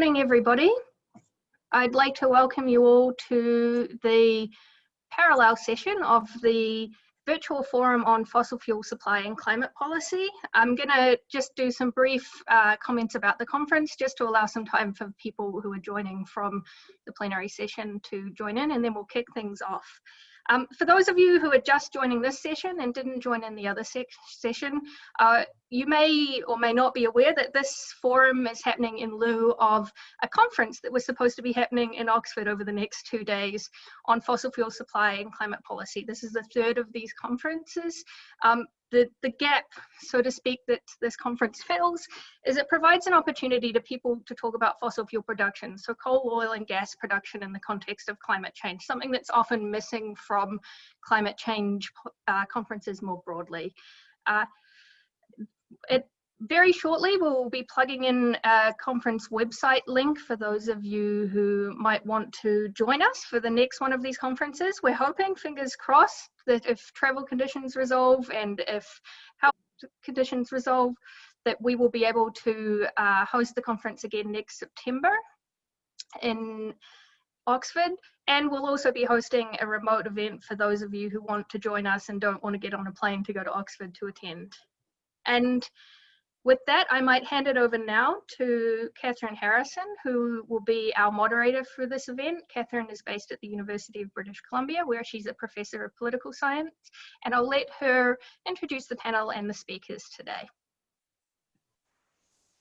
morning, everybody. I'd like to welcome you all to the parallel session of the virtual forum on fossil fuel supply and climate policy. I'm going to just do some brief uh, comments about the conference just to allow some time for people who are joining from the plenary session to join in and then we'll kick things off. Um, for those of you who are just joining this session and didn't join in the other se session, uh, you may or may not be aware that this forum is happening in lieu of a conference that was supposed to be happening in Oxford over the next two days on fossil fuel supply and climate policy. This is the third of these conferences. Um, the, the gap, so to speak, that this conference fills is it provides an opportunity to people to talk about fossil fuel production, so coal, oil and gas production in the context of climate change, something that's often missing from climate change uh, conferences more broadly. Uh, it very shortly we'll be plugging in a conference website link for those of you who might want to join us for the next one of these conferences. We're hoping, fingers crossed, that if travel conditions resolve and if health conditions resolve, that we will be able to uh, host the conference again next September in Oxford. And we'll also be hosting a remote event for those of you who want to join us and don't want to get on a plane to go to Oxford to attend. And with that, I might hand it over now to Kathryn Harrison, who will be our moderator for this event. Kathryn is based at the University of British Columbia, where she's a professor of political science, and I'll let her introduce the panel and the speakers today.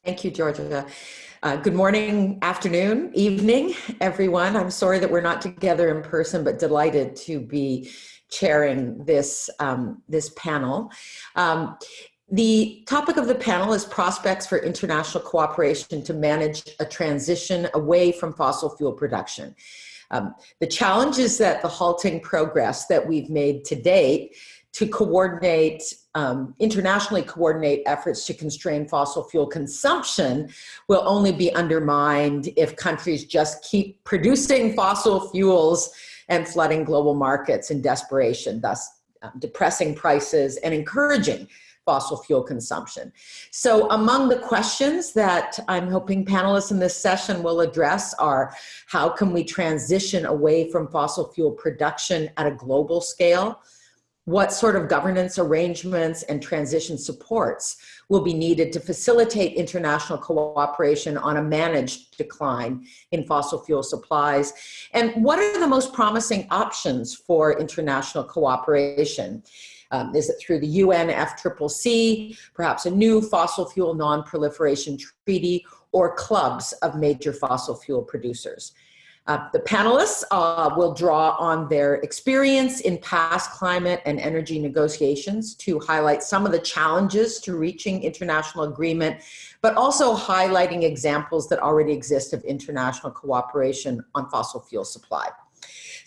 Thank you, Georgia. Uh, good morning, afternoon, evening, everyone. I'm sorry that we're not together in person, but delighted to be chairing this, um, this panel. Um, the topic of the panel is prospects for international cooperation to manage a transition away from fossil fuel production. Um, the challenge is that the halting progress that we've made to date to coordinate, um, internationally coordinate efforts to constrain fossil fuel consumption will only be undermined if countries just keep producing fossil fuels and flooding global markets in desperation, thus um, depressing prices and encouraging fossil fuel consumption. So among the questions that I'm hoping panelists in this session will address are, how can we transition away from fossil fuel production at a global scale? What sort of governance arrangements and transition supports will be needed to facilitate international cooperation on a managed decline in fossil fuel supplies? And what are the most promising options for international cooperation? Um, is it through the UNFCCC, perhaps a new fossil fuel non-proliferation treaty, or clubs of major fossil fuel producers? Uh, the panelists uh, will draw on their experience in past climate and energy negotiations to highlight some of the challenges to reaching international agreement, but also highlighting examples that already exist of international cooperation on fossil fuel supply.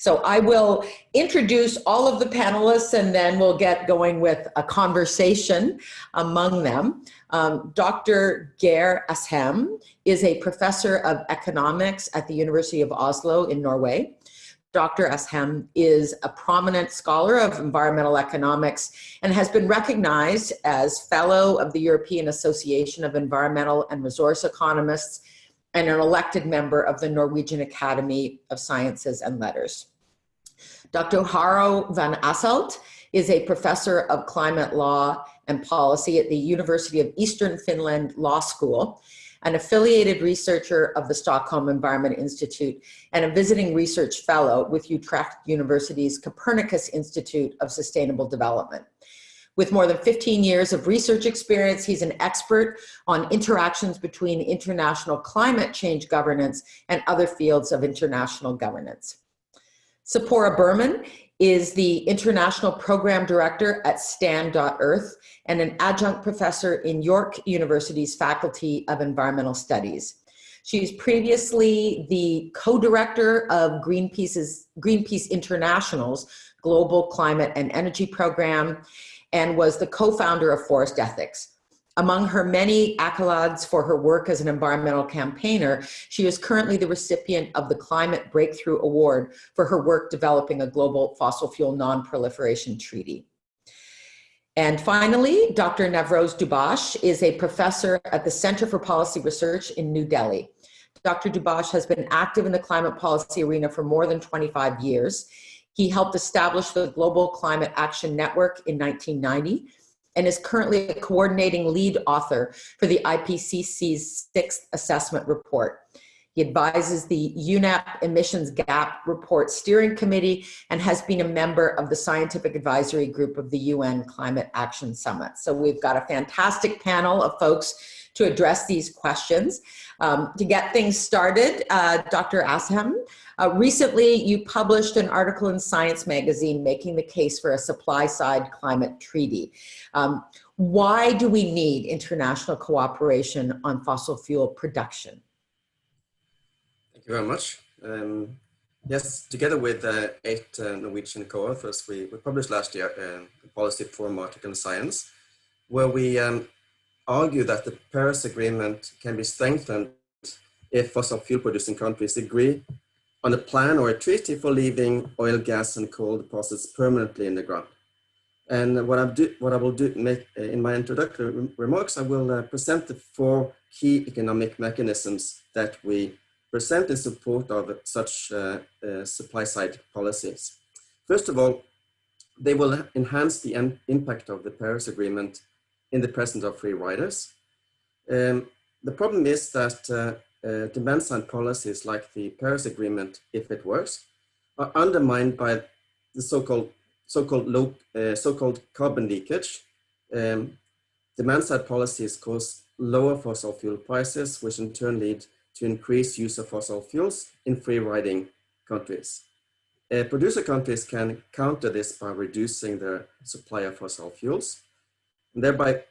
So I will introduce all of the panelists and then we'll get going with a conversation among them. Um, Dr. Geir Asheim is a professor of economics at the University of Oslo in Norway. Dr. Asheim is a prominent scholar of environmental economics and has been recognized as fellow of the European Association of Environmental and Resource Economists and an elected member of the Norwegian Academy of Sciences and Letters. Dr. Harro van Asselt is a professor of climate law and policy at the University of Eastern Finland Law School, an affiliated researcher of the Stockholm Environment Institute, and a visiting research fellow with Utrecht University's Copernicus Institute of Sustainable Development. With more than 15 years of research experience, he's an expert on interactions between international climate change governance and other fields of international governance. Tzeporah Berman is the International Program Director at Stand.Earth and an adjunct professor in York University's Faculty of Environmental Studies. She's previously the co-director of Greenpeace's, Greenpeace International's Global Climate and Energy Program and was the co-founder of Forest Ethics. Among her many accolades for her work as an environmental campaigner, she is currently the recipient of the Climate Breakthrough Award for her work developing a global fossil fuel non-proliferation treaty. And finally, Dr. Navroz Dubash is a professor at the Center for Policy Research in New Delhi. Dr. Dubash has been active in the climate policy arena for more than 25 years. He helped establish the Global Climate Action Network in 1990 and is currently a coordinating lead author for the IPCC's sixth assessment report. He advises the UNEP Emissions Gap Report Steering Committee and has been a member of the Scientific Advisory Group of the UN Climate Action Summit. So we've got a fantastic panel of folks to address these questions. Um, to get things started, uh, Dr. Asheim, uh, recently you published an article in Science Magazine making the case for a supply-side climate treaty. Um, why do we need international cooperation on fossil fuel production? Thank you very much. Um, yes, together with uh, eight uh, Norwegian co-authors, we, we, published last year uh, a policy forum article in Science, where we um, argue that the Paris Agreement can be strengthened if fossil fuel producing countries agree on a plan or a treaty for leaving oil, gas and coal deposits permanently in the ground. And what, I, do, what I will do make, uh, in my introductory remarks, I will uh, present the four key economic mechanisms that we present in support of such uh, uh, supply side policies. First of all, they will enhance the impact of the Paris Agreement in the presence of free riders. Um, the problem is that uh, uh, demand side policies like the Paris Agreement, if it works, are undermined by the so-called so-called low uh, so-called carbon leakage. Um, demand side policies cause lower fossil fuel prices, which in turn lead to increased use of fossil fuels in free riding countries. Uh, producer countries can counter this by reducing their supply of fossil fuels, thereby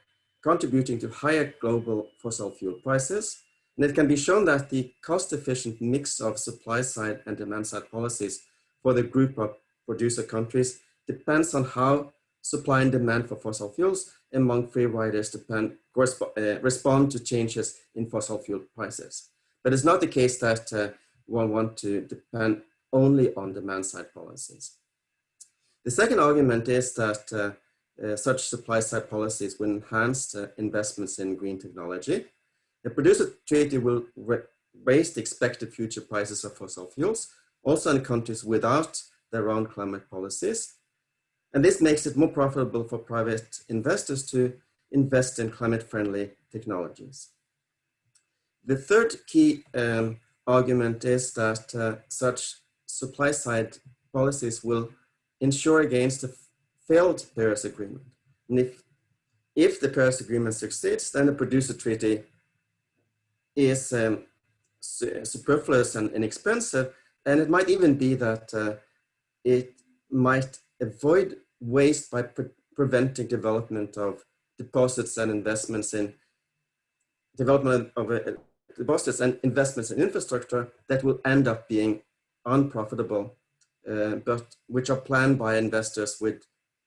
contributing to higher global fossil fuel prices. And it can be shown that the cost-efficient mix of supply-side and demand-side policies for the group of producer countries depends on how supply and demand for fossil fuels among free riders depend, uh, respond to changes in fossil fuel prices. But it's not the case that uh, one want to depend only on demand side policies. The second argument is that uh, uh, such supply side policies will enhance uh, investments in green technology. The producer treaty will raise the expected future prices of fossil fuels, also in countries without their own climate policies. And this makes it more profitable for private investors to invest in climate friendly technologies. The third key um, argument is that uh, such supply side policies will ensure against a failed Paris Agreement. And if, if the Paris Agreement succeeds, then the producer treaty is um, superfluous and inexpensive. And it might even be that uh, it might avoid waste by pre preventing development of deposits and investments in development of a, deposits and investments in infrastructure that will end up being unprofitable, uh, but which are planned by investors with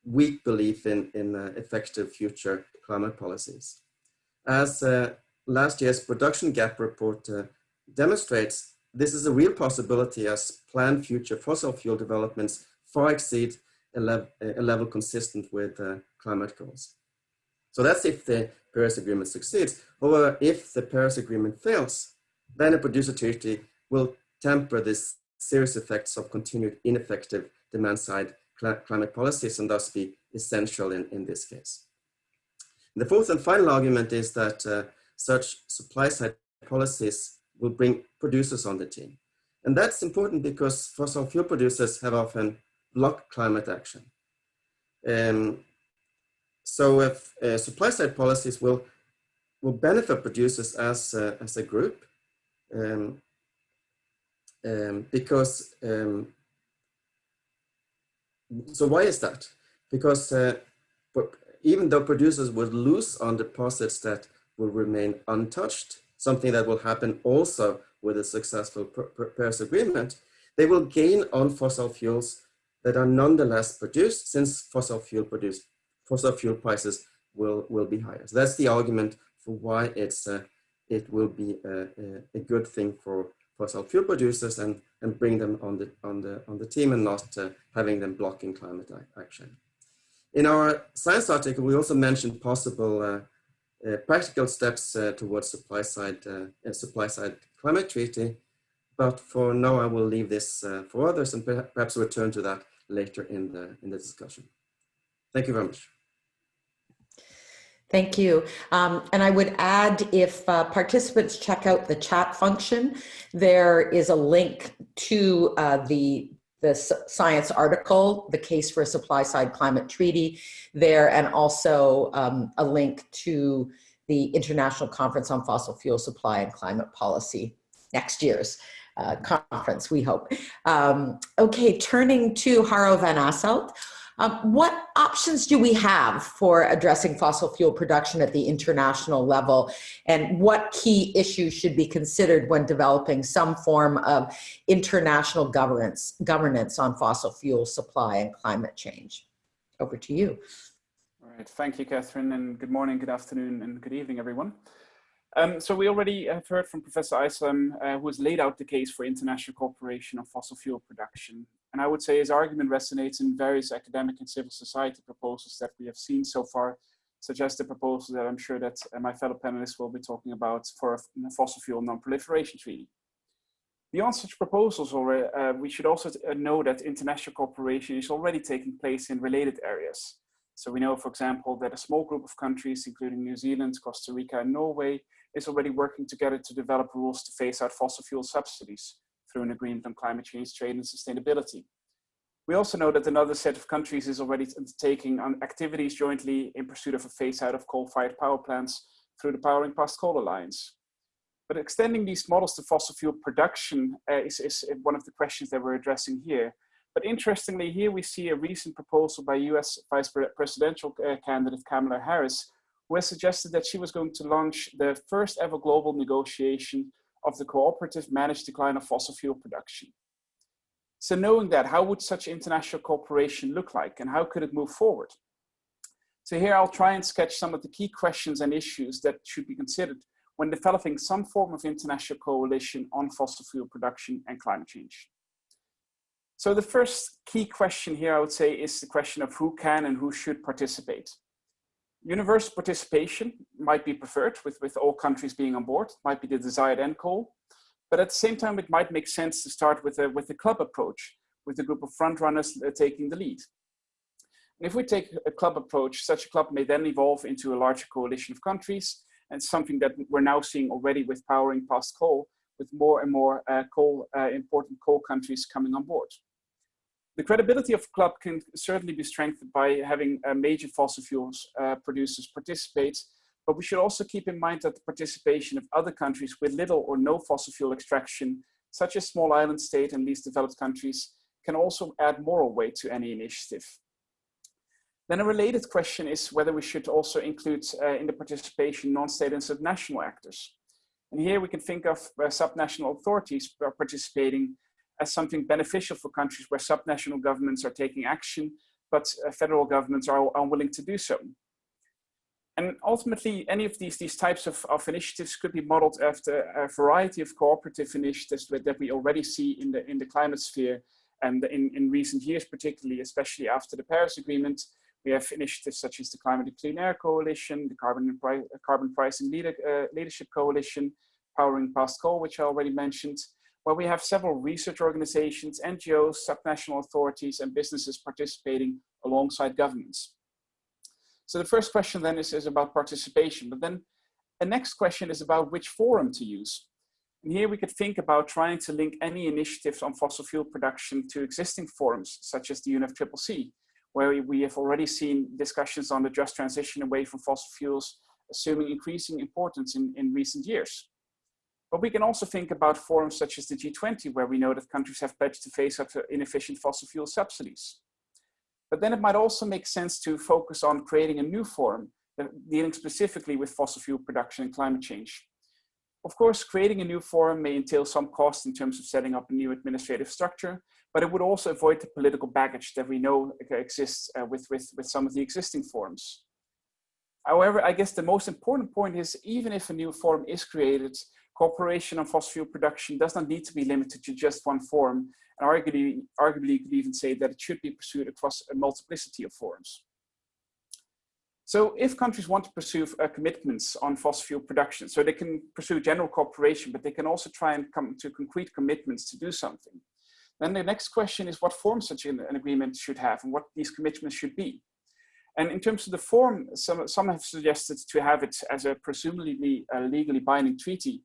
weak belief in, in uh, effective future climate policies. As uh, last year's production gap report uh, demonstrates, this is a real possibility as planned future fossil fuel developments far exceed a, lev a level consistent with uh, climate goals. So that's if the Paris Agreement succeeds. However, if the Paris Agreement fails, then a producer treaty will temper this serious effects of continued ineffective demand side climate policies and thus be essential in, in this case. The fourth and final argument is that uh, such supply side policies will bring producers on the team. And that's important because fossil fuel producers have often blocked climate action. Um, so if uh, supply side policies will, will benefit producers as, uh, as a group um, um, because, um, so why is that? Because uh, even though producers would lose on deposits that will remain untouched, something that will happen also with a successful Paris Agreement, they will gain on fossil fuels that are nonetheless produced since fossil fuel produced fossil fuel prices will, will be higher. So that's the argument for why it's, uh, it will be a, a, good thing for fossil fuel producers and, and bring them on the, on the, on the team and not uh, having them blocking climate action. In our science article, we also mentioned possible uh, uh, practical steps uh, towards supply side, uh, supply side climate treaty. But for now, I will leave this uh, for others and perhaps return to that later in the, in the discussion. Thank you very much. Thank you. Um, and I would add if uh, participants check out the chat function, there is a link to uh, the, the science article, The Case for a Supply Side Climate Treaty there, and also um, a link to the International Conference on Fossil Fuel Supply and Climate Policy next year's uh, conference, we hope. Um, okay, turning to Harro van Asselt. Um, what options do we have for addressing fossil fuel production at the international level? And what key issues should be considered when developing some form of international governance, governance on fossil fuel supply and climate change? Over to you. All right, thank you, Kathryn, and good morning, good afternoon, and good evening, everyone. Um, so we already have heard from Professor Asheim, uh, who has laid out the case for international cooperation on fossil fuel production. And I would say his argument resonates in various academic and civil society proposals that we have seen so far, such as the proposal that I'm sure that uh, my fellow panelists will be talking about for a fossil fuel non-proliferation treaty. Beyond such proposals, already, uh, we should also uh, know that international cooperation is already taking place in related areas. So we know, for example, that a small group of countries, including New Zealand, Costa Rica, and Norway, is already working together to develop rules to phase out fossil fuel subsidies through an agreement on climate change, trade, and sustainability. We also know that another set of countries is already undertaking on activities jointly in pursuit of a phase out of coal-fired power plants through the Powering Past Coal Alliance. But extending these models to fossil fuel production uh, is, is one of the questions that we're addressing here. But interestingly, here we see a recent proposal by US Vice Presidential uh, candidate Kamala Harris, who has suggested that she was going to launch the first ever global negotiation of the cooperative managed decline of fossil fuel production. So knowing that, how would such international cooperation look like and how could it move forward? So here I'll try and sketch some of the key questions and issues that should be considered when developing some form of international coalition on fossil fuel production and climate change. So the first key question here, I would say, is the question of who can and who should participate. Universal participation might be preferred with, with all countries being on board, might be the desired end goal. But at the same time, it might make sense to start with a, with a club approach, with a group of frontrunners uh, taking the lead. And if we take a club approach, such a club may then evolve into a larger coalition of countries, and something that we're now seeing already with powering past coal, with more and more uh, coal, uh, important coal countries coming on board. The credibility of club can certainly be strengthened by having uh, major fossil fuels uh, producers participate, but we should also keep in mind that the participation of other countries with little or no fossil fuel extraction, such as small island state and least developed countries, can also add moral weight to any initiative. Then a related question is whether we should also include uh, in the participation non-state and subnational actors. And here we can think of uh, subnational authorities participating as something beneficial for countries where subnational governments are taking action, but uh, federal governments are unwilling to do so. And ultimately, any of these, these types of, of initiatives could be modeled after a variety of cooperative initiatives that we already see in the, in the climate sphere and in, in recent years, particularly, especially after the Paris Agreement, we have initiatives such as the Climate and Clean Air Coalition, the Carbon, Carbon Pricing Leader, uh, Leadership Coalition, Powering Past Coal, which I already mentioned, where we have several research organizations, NGOs, subnational authorities, and businesses participating alongside governments. So the first question then is, is about participation, but then the next question is about which forum to use. And here we could think about trying to link any initiatives on fossil fuel production to existing forums, such as the UNFCCC, where we have already seen discussions on the just transition away from fossil fuels, assuming increasing importance in, in recent years. But we can also think about forums such as the G20, where we know that countries have pledged to phase out inefficient fossil fuel subsidies. But then it might also make sense to focus on creating a new forum dealing specifically with fossil fuel production and climate change. Of course, creating a new forum may entail some cost in terms of setting up a new administrative structure, but it would also avoid the political baggage that we know exists uh, with, with, with some of the existing forums. However, I guess the most important point is even if a new forum is created, cooperation on fossil fuel production does not need to be limited to just one form, and arguably, arguably you could even say that it should be pursued across a multiplicity of forms. So if countries want to pursue uh, commitments on fossil fuel production, so they can pursue general cooperation, but they can also try and come to concrete commitments to do something. Then the next question is what form such an, an agreement should have and what these commitments should be. And in terms of the form, some, some have suggested to have it as a presumably uh, legally binding treaty,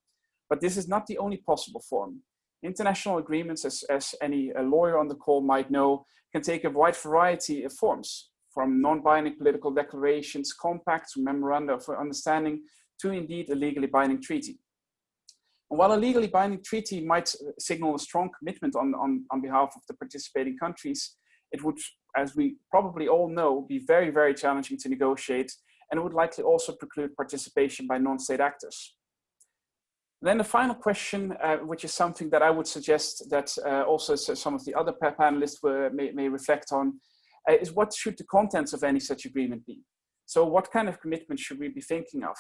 but this is not the only possible form. International agreements, as, as any uh, lawyer on the call might know, can take a wide variety of forms, from non-binding political declarations, compacts, memoranda of understanding, to indeed a legally binding treaty. And while a legally binding treaty might signal a strong commitment on, on, on behalf of the participating countries, it would, as we probably all know, be very, very challenging to negotiate and it would likely also preclude participation by non-state actors. Then the final question, uh, which is something that I would suggest that uh, also some of the other panelists were, may, may reflect on, uh, is what should the contents of any such agreement be? So what kind of commitment should we be thinking of?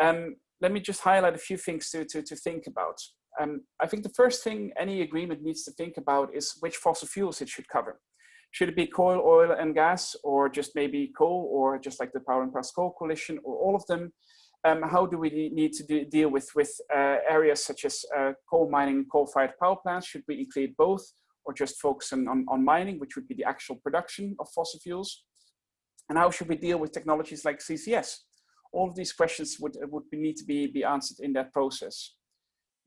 Um, let me just highlight a few things to, to, to think about. Um, I think the first thing any agreement needs to think about is which fossil fuels it should cover. Should it be coal, oil and gas, or just maybe coal, or just like the Powering Past Coal Coalition, or all of them? Um, how do we need to deal with, with uh, areas such as uh, coal mining and coal-fired power plants? Should we include both, or just focus on, on, on mining, which would be the actual production of fossil fuels? And how should we deal with technologies like CCS? All of these questions would, would need to be, be answered in that process.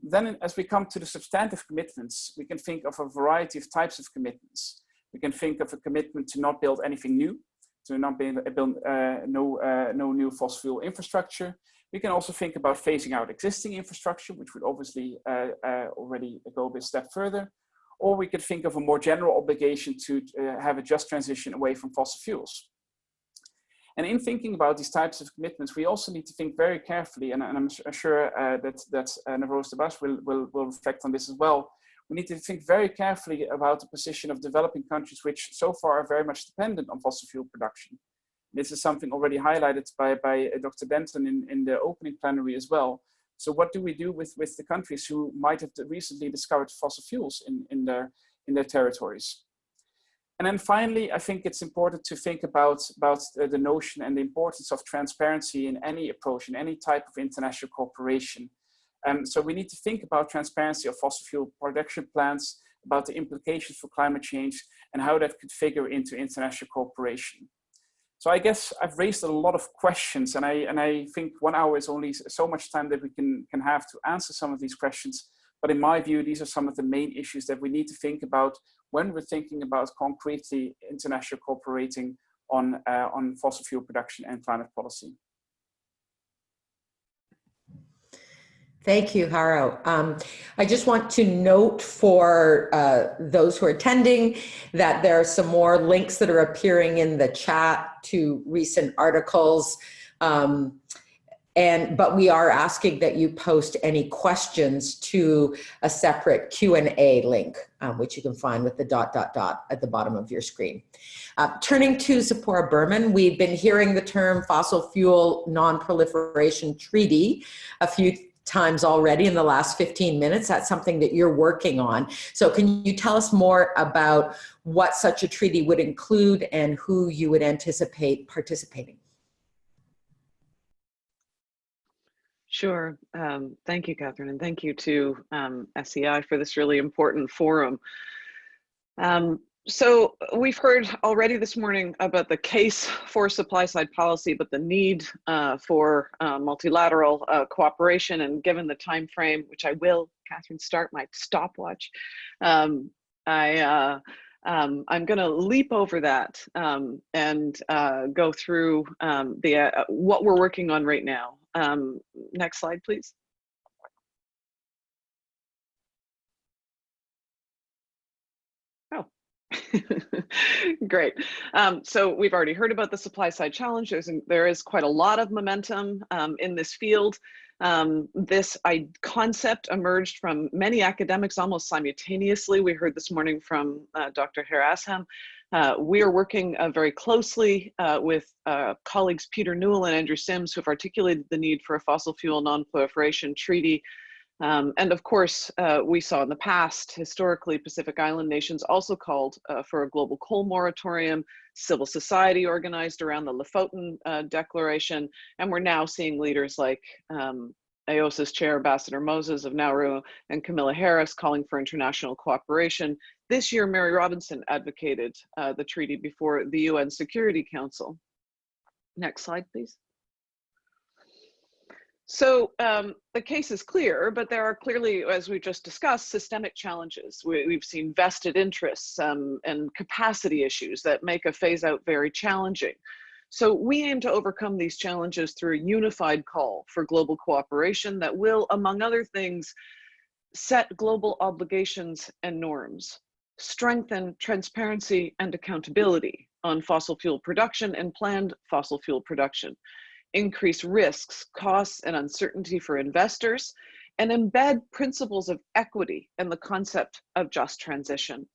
Then as we come to the substantive commitments, we can think of a variety of types of commitments. We can think of a commitment to not build anything new, to not build, uh, no, uh, no new fossil fuel infrastructure. We can also think about phasing out existing infrastructure, which would obviously uh, uh already go a step further. Or we could think of a more general obligation to uh, have a just transition away from fossil fuels. And in thinking about these types of commitments, we also need to think very carefully, and, and I'm sure uh, that, that uh, Navroz will, will, will reflect on this as well. We need to think very carefully about the position of developing countries, which so far are very much dependent on fossil fuel production. This is something already highlighted by, by uh, Dr. Benton in, in the opening plenary as well. So what do we do with, with the countries who might have recently discovered fossil fuels in, in, their, in their territories? And then finally, I think it's important to think about, about the notion and the importance of transparency in any approach, in any type of international cooperation. Um, so we need to think about transparency of fossil fuel production plants, about the implications for climate change, and how that could figure into international cooperation. So I guess I've raised a lot of questions, and I, and I think one hour is only so much time that we can, can have to answer some of these questions. But in my view, these are some of the main issues that we need to think about when we're thinking about concretely international cooperating on, uh, on fossil fuel production and climate policy. Thank you, Harro. Um, I just want to note for uh, those who are attending that there are some more links that are appearing in the chat to recent articles. Um, and but we are asking that you post any questions to a separate Q&A link, um, which you can find with the dot, dot, dot at the bottom of your screen. Uh, turning to Tzeporah Berman, we've been hearing the term fossil fuel non-proliferation treaty a few times already in the last 15 minutes. That's something that you're working on. So can you tell us more about what such a treaty would include and who you would anticipate participating? Sure. Um, thank you, Kathryn, and thank you to um, SEI for this really important forum. Um, so we've heard already this morning about the case for supply side policy, but the need uh, for uh, multilateral uh, cooperation and given the time frame, which I will, Kathryn, start my stopwatch. Um, I, uh, um, I'm going to leap over that um, and uh, go through um, the uh, what we're working on right now. Um, next slide, please. Great. Um, so we've already heard about the supply side challenge. There's, there is quite a lot of momentum um, in this field. Um, this I, concept emerged from many academics almost simultaneously. We heard this morning from uh, Dr. Harasham uh, we are working uh, very closely uh, with uh, colleagues Peter Newell and Andrew Sims who have articulated the need for a fossil fuel non-proliferation treaty Um, and of course, uh, we saw in the past, historically, Pacific Island nations also called uh, for a global coal moratorium, civil society organized around the Lofoten uh, Declaration, and we're now seeing leaders like um, AOSIS Chair Ambassador Moses of Nauru and Kamala Harris calling for international cooperation. This year, Mary Robinson advocated uh, the treaty before the UN Security Council. Next slide, please. So um, the case is clear, but there are clearly, as we just discussed, systemic challenges. We, have seen vested interests um, and capacity issues that make a phase out very challenging. So we aim to overcome these challenges through a unified call for global cooperation that will, among other things, set global obligations and norms, strengthen transparency and accountability on fossil fuel production and planned fossil fuel production, increase risks, costs, and uncertainty for investors, and embed principles of equity and the concept of just transition.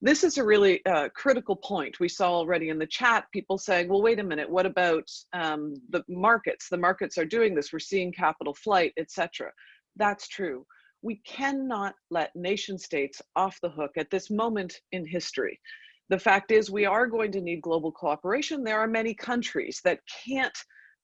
This is a really uh, critical point. We saw already in the chat people saying, well, wait a minute, what about um, the markets? The markets are doing this. We're seeing capital flight, etc. That's true. We cannot let nation states off the hook at this moment in history. The fact is we are going to need global cooperation. There are many countries that can't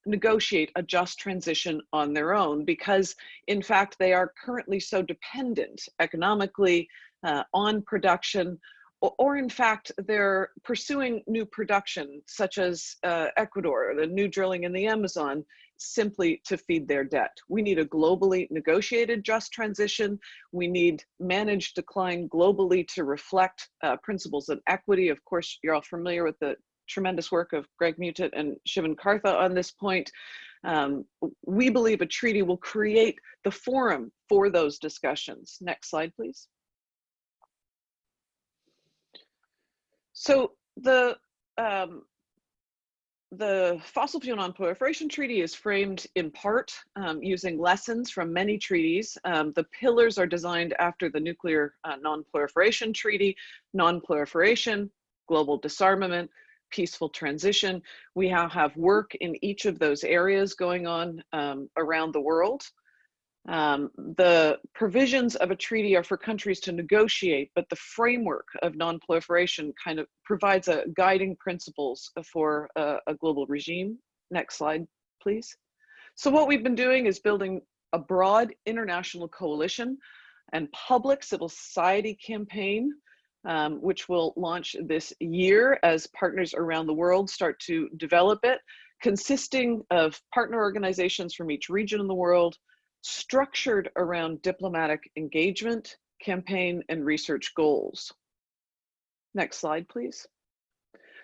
negotiate a just transition on their own because in fact they are currently so dependent economically uh, on production or, or, in fact they're pursuing new production such as uh, Ecuador, the new drilling in the Amazon simply to feed their debt. We need a globally negotiated just transition. We need managed decline globally to reflect uh, principles of equity. Of course, you're all familiar with the tremendous work of Greg Muttitt and Sivan Kartha on this point. Um, we believe a treaty will create the forum for those discussions. Next slide, please. So the um, the Fossil Fuel Non-Proliferation Treaty is framed in part um, using lessons from many treaties. Um, the pillars are designed after the Nuclear uh, Non-Proliferation Treaty, non-proliferation, global disarmament, peaceful transition. We now have work in each of those areas going on um, around the world. Um, the provisions of a treaty are for countries to negotiate, but the framework of non-proliferation kind of provides a guiding principles for a, a global regime. Next slide, please. So what we've been doing is building a broad international coalition and public civil society campaign um, which will launch this year as partners around the world start to develop it, consisting of partner organizations from each region in the world, structured around diplomatic engagement, campaign, and research goals. Next slide, please.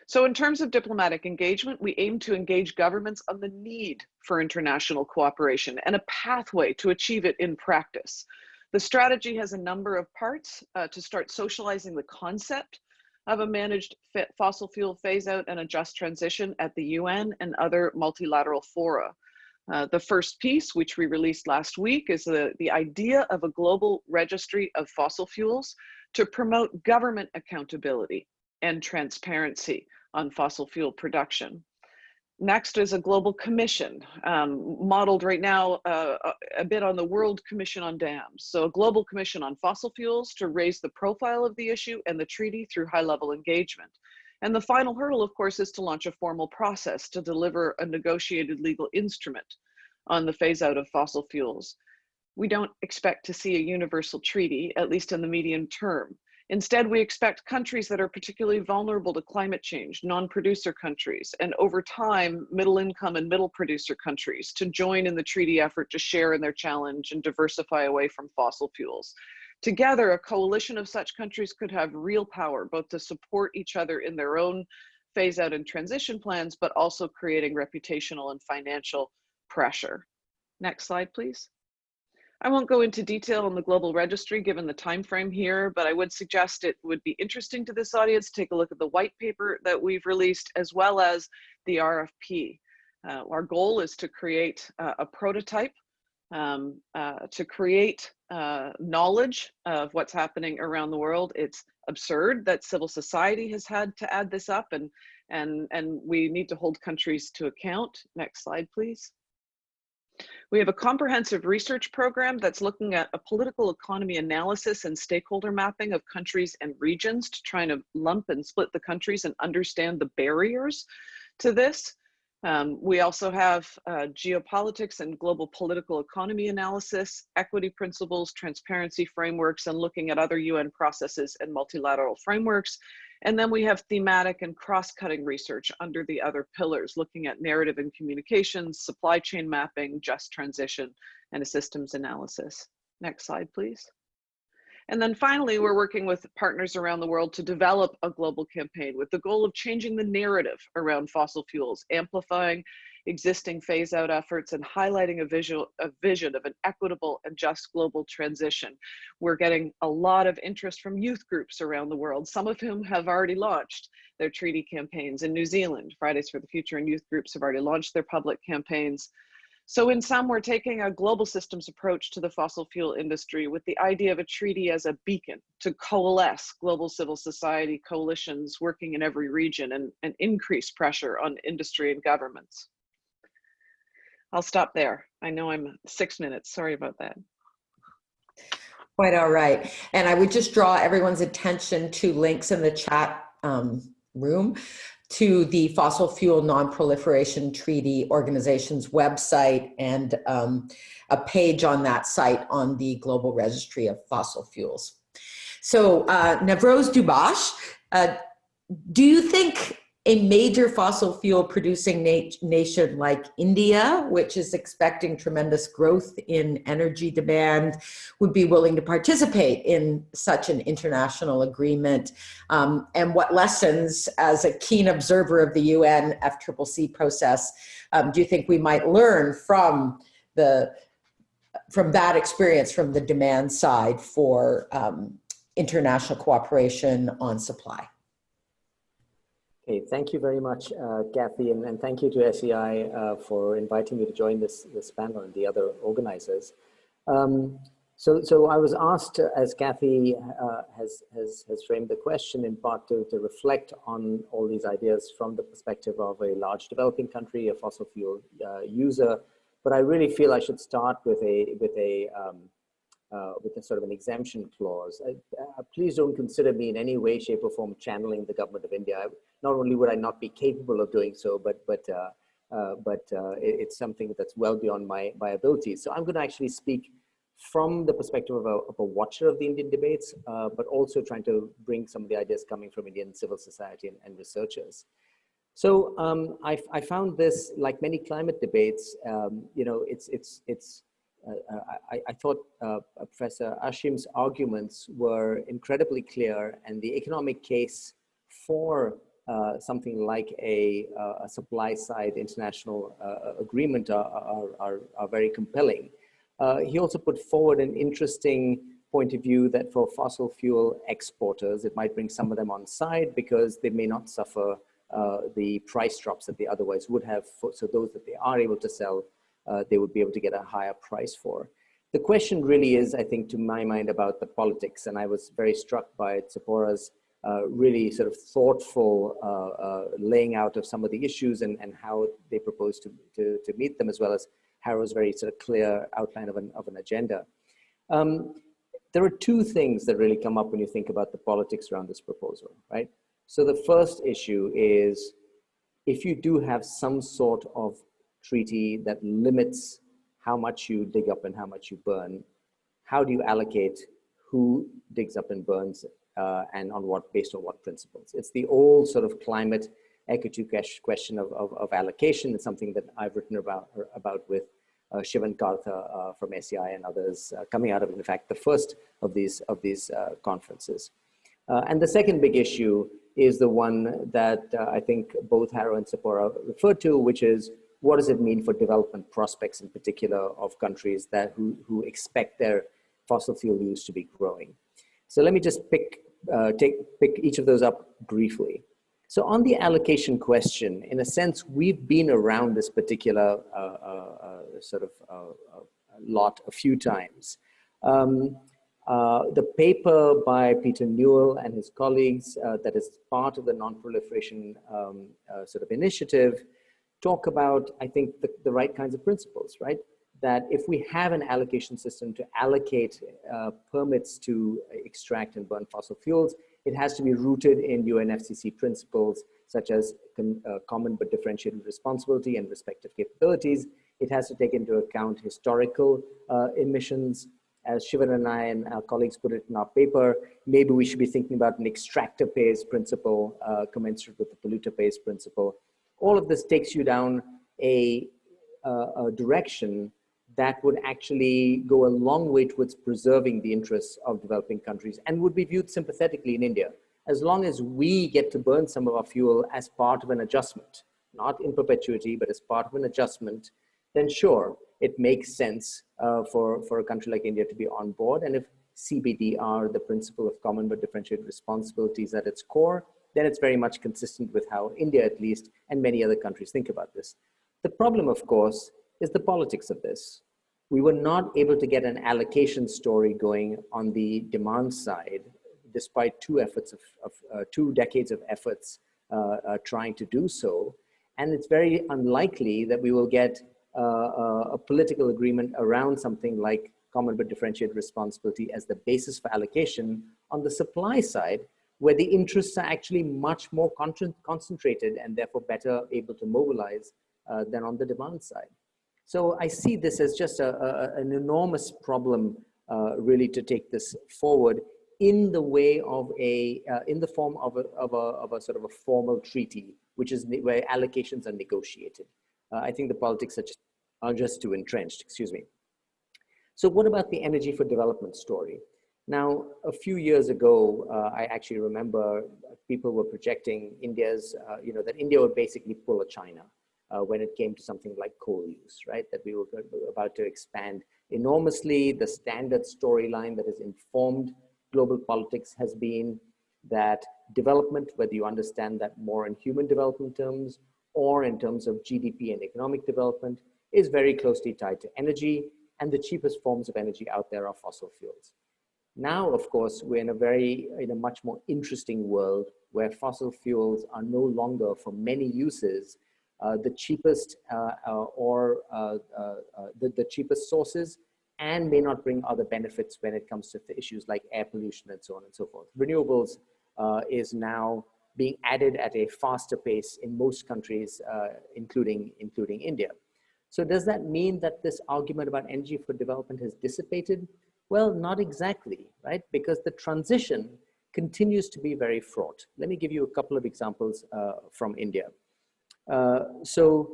So in terms of diplomatic engagement, we aim to engage governments on the need for international cooperation and a pathway to achieve it in practice. The strategy has a number of parts uh, to start socializing the concept of a managed fossil fuel phase out and a just transition at the UN and other multilateral fora. Uh, the first piece, which we released last week, is the, the idea of a global registry of fossil fuels to promote government accountability and transparency on fossil fuel production. Next is a global commission, um, modeled right now uh, a bit on the World Commission on Dams. So a global commission on fossil fuels to raise the profile of the issue and the treaty through high level engagement. And the final hurdle, of course, is to launch a formal process to deliver a negotiated legal instrument on the phase out of fossil fuels. We don't expect to see a universal treaty, at least in the medium term. Instead, we expect countries that are particularly vulnerable to climate change, non-producer countries, and over time, middle income and middle producer countries to join in the treaty effort to share in their challenge and diversify away from fossil fuels. Together, a coalition of such countries could have real power, both to support each other in their own phase out and transition plans, but also creating reputational and financial pressure. Next slide, please. I won't go into detail on the global registry given the time frame here, but I would suggest it would be interesting to this audience to take a look at the white paper that we've released as well as the RFP. Uh, our goal is to create uh, a prototype, um, uh, to create uh, knowledge of what's happening around the world. It's absurd that civil society has had to add this up and, and, and we need to hold countries to account. Next slide, please. We have a comprehensive research program that's looking at a political economy analysis and stakeholder mapping of countries and regions to try to lump and split the countries and understand the barriers to this. Um, we also have uh, geopolitics and global political economy analysis, equity principles, transparency frameworks, and looking at other UN processes and multilateral frameworks. And then we have thematic and cross-cutting research under the other pillars, looking at narrative and communications, supply chain mapping, just transition, and a systems analysis. Next slide, please. And then finally, we're working with partners around the world to develop a global campaign with the goal of changing the narrative around fossil fuels, amplifying existing phase out efforts and highlighting a, visual, a vision of an equitable and just global transition. We're getting a lot of interest from youth groups around the world, some of whom have already launched their treaty campaigns in New Zealand. Fridays for the Future and youth groups have already launched their public campaigns. So in sum, we're taking a global systems approach to the fossil fuel industry with the idea of a treaty as a beacon to coalesce global civil society coalitions working in every region and, and increase pressure on industry and governments. I'll stop there. I know I'm six minutes, sorry about that. Quite all right. And I would just draw everyone's attention to links in the chat um, room to the Fossil Fuel Non-Proliferation Treaty Organization's website and um, a page on that site on the Global Registry of Fossil Fuels. So uh, Navroz Dubash, uh, do you think a major fossil fuel producing na nation like India, which is expecting tremendous growth in energy demand, would be willing to participate in such an international agreement? Um, and what lessons, as a keen observer of the UN FCCC process, um, do you think we might learn from the from that experience from the demand side for um, international cooperation on supply? Okay, thank you very much, uh, Kathy, and, and, thank you to SEI uh, for inviting me to join this, this panel and the other organizers. Um, so, so I was asked, as Kathy uh, has, has, has framed the question, in part to, to reflect on all these ideas from the perspective of a large developing country, a fossil fuel uh, user, but I really feel I should start with a, with a um, uh, with a sort of an exemption clause. Uh, please don't consider me in any way, shape or form channeling the government of India. I, not only would I not be capable of doing so, but, but, uh, uh but uh, it, it's something that's well beyond my, my abilities. So I'm gonna actually speak from the perspective of a, of a watcher of the Indian debates, uh, but also trying to bring some of the ideas coming from Indian civil society and, and researchers. So um, I, I, found this, like many climate debates, um, you know, it's, it's, it's, I, I, thought uh, Professor Asheim's arguments were incredibly clear and the economic case for uh, something like a, a, supply side international uh, agreement are, are, are, are, very compelling. Uh, he also put forward an interesting point of view that for fossil fuel exporters, it might bring some of them on side because they may not suffer uh, the price drops that they otherwise would have. For, so those that they are able to sell uh, they would be able to get a higher price for. The question really is, I think, to my mind about the politics, and I was very struck by Tzeporah's uh, really sort of thoughtful uh, uh, laying out of some of the issues and, and how they propose to, to, to meet them, as well as Harro's very sort of clear outline of an, of an agenda. Um, there are two things that really come up when you think about the politics around this proposal, right? So the first issue is if you do have some sort of treaty that limits how much you dig up and how much you burn, how do you allocate who digs up and burns uh, and on what, based on what principles? It's the old sort of climate equity question of, of, of allocation. It's something that I've written about, about with uh, Sivan Kartha uh, from SEI and others uh, coming out of, in fact, the first of these, of these uh, conferences. Uh, and the second big issue is the one that uh, I think both Harro and Tzeporah referred to, which is what does it mean for development prospects in particular of countries that who, who expect their fossil fuel use to be growing? So let me just pick, uh, take, pick each of those up briefly. So on the allocation question, in a sense, we've been around this particular uh, uh, uh sort of uh, uh, lot a few times. Um, uh, the paper by Peter Newell and his colleagues uh, that is part of the non-proliferation um, uh, sort of initiative talk about, I think, the, the right kinds of principles, right? that if we have an allocation system to allocate uh, permits to extract and burn fossil fuels, it has to be rooted in UNFCCC principles such as uh, common but differentiated responsibility and respective capabilities. It has to take into account historical uh, emissions. As Sivan and I and our colleagues put it in our paper, maybe we should be thinking about an extractor pays principle uh, commensurate with the polluter pays principle. All of this takes you down a, uh, a direction that would actually go a long way towards preserving the interests of developing countries and would be viewed sympathetically in India. As long as we get to burn some of our fuel as part of an adjustment, not in perpetuity, but as part of an adjustment, then sure, it makes sense uh, for, for a country like India to be on board. And if CBDR, the principle of common but differentiated responsibilities at its core, then it's very much consistent with how India at least and many other countries think about this. The problem, of course, is the politics of this. We were not able to get an allocation story going on the demand side, despite two efforts of, of uh, two decades of efforts uh, uh, trying to do so. And it's very unlikely that we will get uh, uh, a political agreement around something like common but differentiated responsibility as the basis for allocation on the supply side, where the interests are actually much more con concentrated and therefore better able to mobilize uh, than on the demand side. So I see this as just a, a an enormous problem uh, really to take this forward in the way of a, uh, in the form of a, of, a, of a sort of a formal treaty, which is where allocations are negotiated. Uh, I think the politics are just, are just too entrenched, excuse me. So what about the energy for development story? Now, a few years ago, uh, I actually remember people were projecting India's, uh, you know, that India would basically pull a China uh, when it came to something like coal use, right? That we were about to expand enormously. The standard storyline that has informed global politics has been that development, whether you understand that more in human development terms or in terms of GDP and economic development, is very closely tied to energy and the cheapest forms of energy out there are fossil fuels. Now, of course, we're in a very, in a much more interesting world where fossil fuels are no longer for many uses uh, the cheapest uh, uh, or uh, uh, the, the cheapest sources and may not bring other benefits when it comes to issues like air pollution and so on and so forth. Renewables is now being added at a faster pace in most countries, uh, including, including India. So does that mean that this argument about energy for development has dissipated? Well, not exactly, right? Because the transition continues to be very fraught. Let me give you a couple of examples uh, from India. Uh, so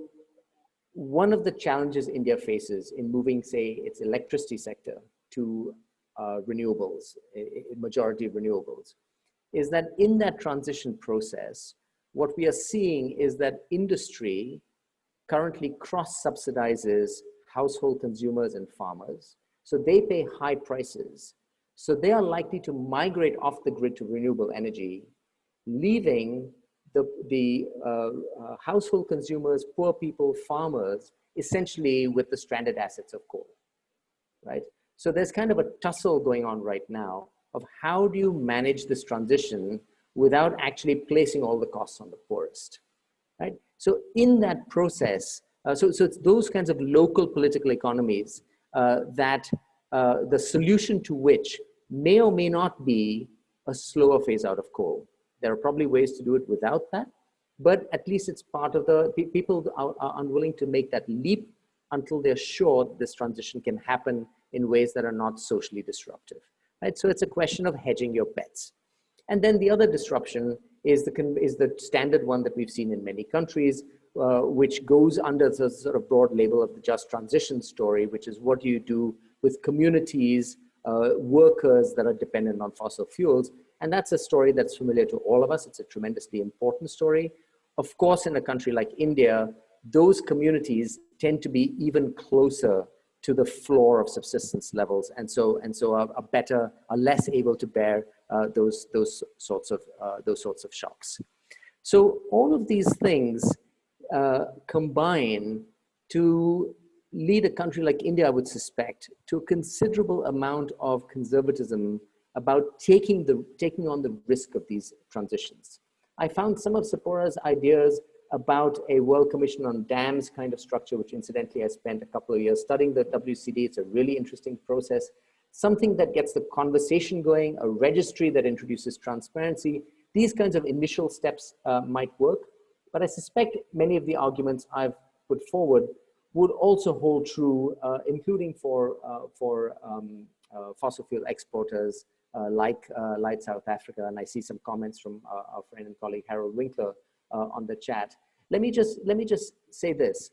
one of the challenges India faces in moving, say, its electricity sector to uh, renewables, majority of renewables, is that in that transition process, what we are seeing is that industry currently cross subsidizes household consumers and farmers. So they pay high prices. So they are likely to migrate off the grid to renewable energy, leaving the, the uh, uh, household consumers, poor people, farmers, essentially with the stranded assets of coal, right? So there's kind of a tussle going on right now of how do you manage this transition without actually placing all the costs on the poorest, right? So in that process, uh, so, so it's those kinds of local political economies that uh, the solution to which may or may not be a slower phase out of coal. There are probably ways to do it without that, but at least it's part of the, people are, are unwilling to make that leap until they're sure this transition can happen in ways that are not socially disruptive right? So it's a question of hedging your bets. And then the other disruption is the, is the standard one that we've seen in many countries, uh, which goes under the sort of broad label of the just transition story, which is what do you do with communities, uh, workers that are dependent on fossil fuels. And that's a story that's familiar to all of us. It's a tremendously important story. Of course, in a country like India, those communities tend to be even closer to the floor of subsistence levels and so and so are, are better are less able to bear uh, those those sorts of uh, those sorts of shocks so all of these things uh, combine to lead a country like India I would suspect to a considerable amount of conservatism about taking the taking on the risk of these transitions I found some of Tzeporah's ideas about a World Commission on Dams kind of structure, which incidentally I spent a couple of years studying the WCD. It's a really interesting process. Something that gets the conversation going, a registry that introduces transparency. These kinds of initial steps uh, might work, but I suspect many of the arguments I've put forward would also hold true, uh, including for, uh, for um, uh, fossil fuel exporters uh, like, uh, like South Africa. And I see some comments from our friend and colleague Harald Winkler on the chat. Let me just, let me just say this.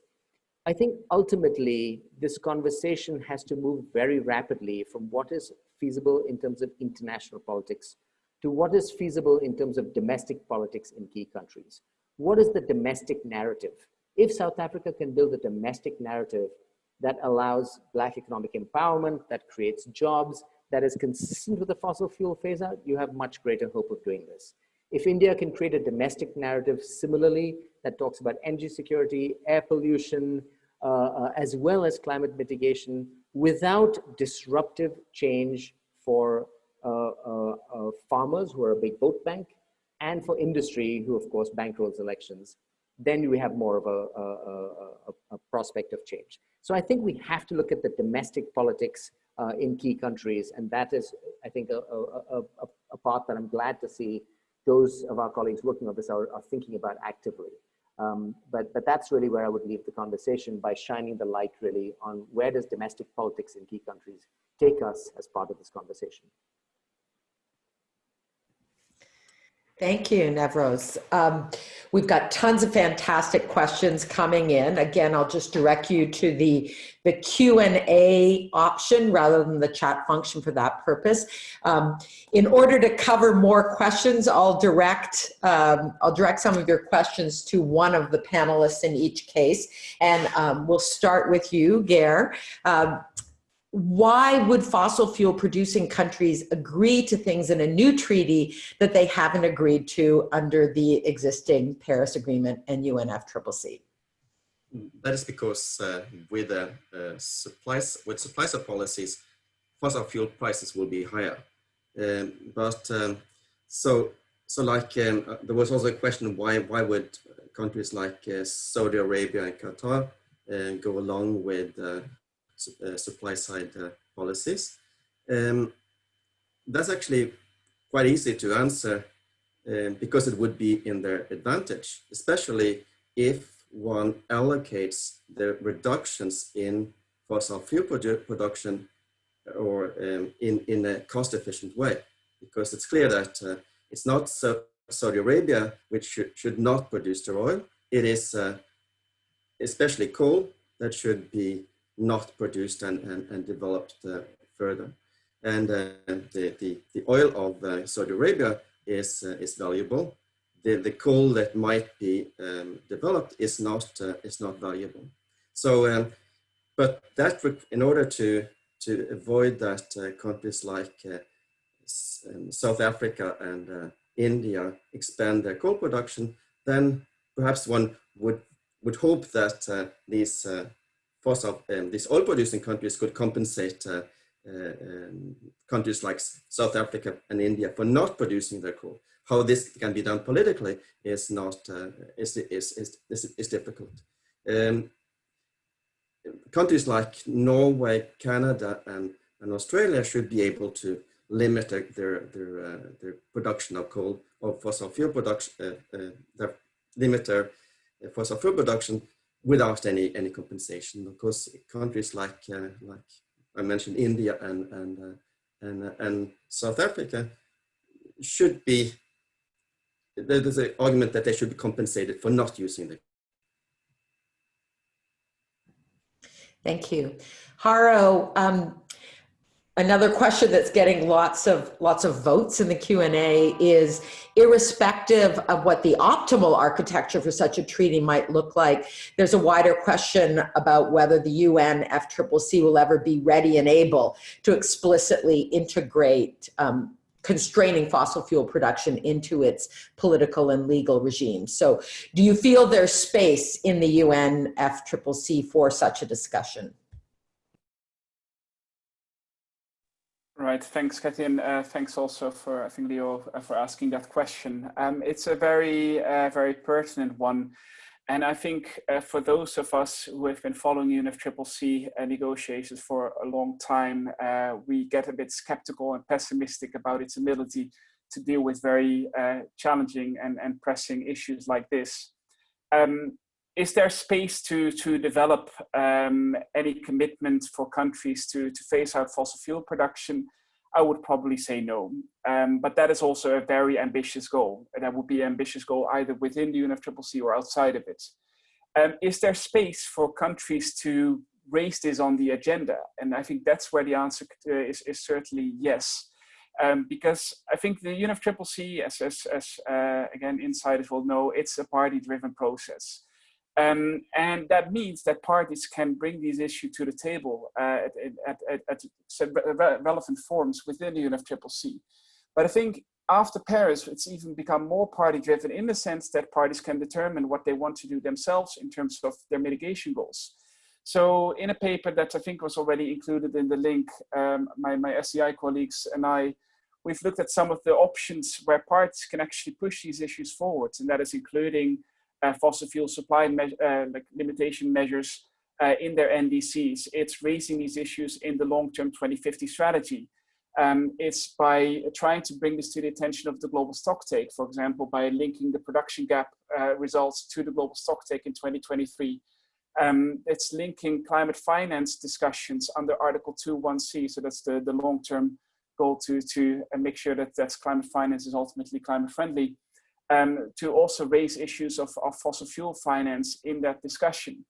I think ultimately this conversation has to move very rapidly from what is feasible in terms of international politics to what is feasible in terms of domestic politics in key countries. What is the domestic narrative? If South Africa can build a domestic narrative that allows Black economic empowerment, that creates jobs, that is consistent with the fossil fuel phase out, you have much greater hope of doing this. If India can create a domestic narrative similarly that talks about energy security, air pollution, uh, uh, as well as climate mitigation without disruptive change for uh, uh, uh farmers who are a big vote bank and for industry who of course bankrolls elections, then we have more of a, a, a, a, prospect of change. So I think we have to look at the domestic politics uh, in key countries. And that is, I think, a, part that I'm glad to see those of our colleagues working on this are, are thinking about actively. Um, but, but that's really where I would leave the conversation by shining the light really on where does domestic politics in key countries take us as part of this conversation. Thank you, Navroz. Um, we've got tons of fantastic questions coming in. Again, I'll just direct you to the, the Q&A option rather than the chat function for that purpose. Um, in order to cover more questions, I'll direct, um, I'll direct some of your questions to one of the panelists in each case. And um, we'll start with you, Geir. Why would fossil fuel producing countries agree to things in a new treaty that they haven't agreed to under the existing Paris Agreement and UNFCCC? That is because uh, with uh, uh, supplies with supply side policies, fossil fuel prices will be higher. Um, but um, so so like um, uh, there was also a question why why would countries like uh, Saudi Arabia and Qatar uh, go along with supply side uh, policies. Um, that's actually quite easy to answer um, because it would be in their advantage, especially if one allocates the reductions in fossil fuel produ production or um, in, in a cost efficient way. Because it's clear that uh, it's not so Saudi Arabia which should, should not produce the oil. It is uh, especially coal that should be not produced and, and, and developed uh, further. And uh, the, the, the oil of uh, Saudi Arabia is, is valuable. The, the coal that might be um, developed is not, is not valuable. So, um, but that in order to, to avoid that countries like um, South Africa and India expand their coal production, then perhaps one would would hope that uh, these uh, fossil, um, these oil producing countries could compensate uh, uh, um, countries like South Africa and India for not producing their coal. How this can be done politically is not uh, is, is, is, is, difficult. Um, countries like Norway, Canada, and, and Australia should be able to limit their their their, uh, their production of coal or fossil fuel production, uh, uh, their, limit their fossil fuel production without any any compensation because countries like uh, like I mentioned India and and uh, and uh, and South Africa should be there's an argument that they should be compensated for not using the Thank you. Harro, um, Another question that's getting lots of lots of votes in the Q&A is irrespective of what the optimal architecture for such a treaty might look like, there's a wider question about whether the UN FCCC will ever be ready and able to explicitly integrate um, constraining fossil fuel production into its political and legal regime. So do you feel there's space in the UN FCCC for such a discussion? Right, thanks, Kathy, and uh, thanks also for, I think, Leo, uh, for asking that question. Um, it's a very, uh, very pertinent one. and I think uh, for those of us who have been following UNFCCC uh, negotiations for a long time, uh, we get a bit skeptical and pessimistic about its ability to deal with very uh, challenging and, and pressing issues like this. Um, is there space to, to develop um, any commitment for countries to, to phase out fossil fuel production? I would probably say no. Um, but that is also a very ambitious goal. That would be an ambitious goal either within the UNFCCC or outside of it. Um, is there space for countries to raise this on the agenda? And I think that's where the answer uh, is, is certainly yes. Um, because I think the UNFCCC, as, as, as uh, again, insiders will know, it's a party-driven process. Um, and that means that parties can bring these issues to the table uh, at, at, at, at, relevant forums within the UNFCCC. But I think after Paris, it's even become more party driven in the sense that parties can determine what they want to do themselves in terms of their mitigation goals. So in a paper that I think was already included in the link, um, my, my SEI colleagues and I, we've looked at some of the options where parties can actually push these issues forward. And that is including fossil fuel supply me uh, like limitation measures uh, in their NDCs. It's raising these issues in the long-term 2050 strategy. Um, it's by trying to bring this to the attention of the global stocktake, for example, by linking the production gap uh, results to the global stocktake in 2023. Um, it's linking climate finance discussions under Article 2.1c, so that's the, the long-term goal to, to uh, make sure that that climate finance is ultimately climate friendly um, to also raise issues of, of, fossil fuel finance in that discussion.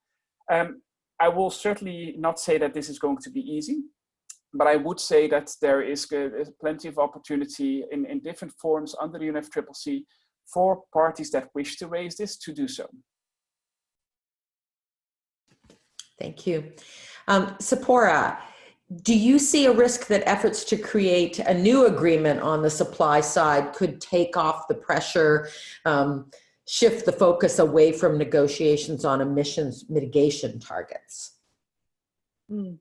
Um, I will certainly not say that this is going to be easy, but I would say that there is plenty of opportunity in, in different forms under the UNFCCC for parties that wish to raise this to do so. Thank you. Um, Tzeporah, do you see a risk that efforts to create a new agreement on the supply side could take off the pressure, um, shift the focus away from negotiations on emissions mitigation targets? Mm.